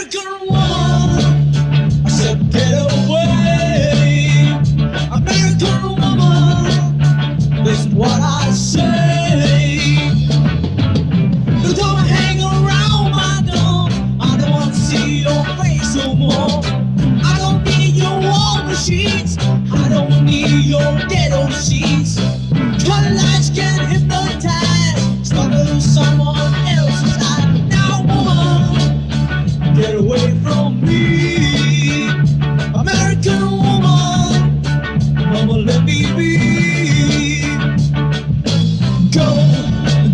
American get away from me. American woman, mama, let me be. Go,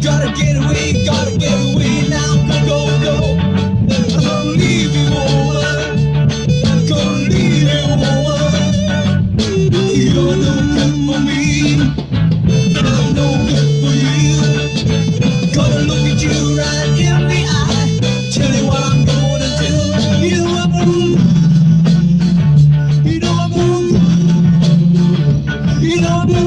gotta get away, gotta get away now. Go, go, go. I'm Gonna leave you, woman. Gonna leave you, woman. You're no good for me. I'm no good. Know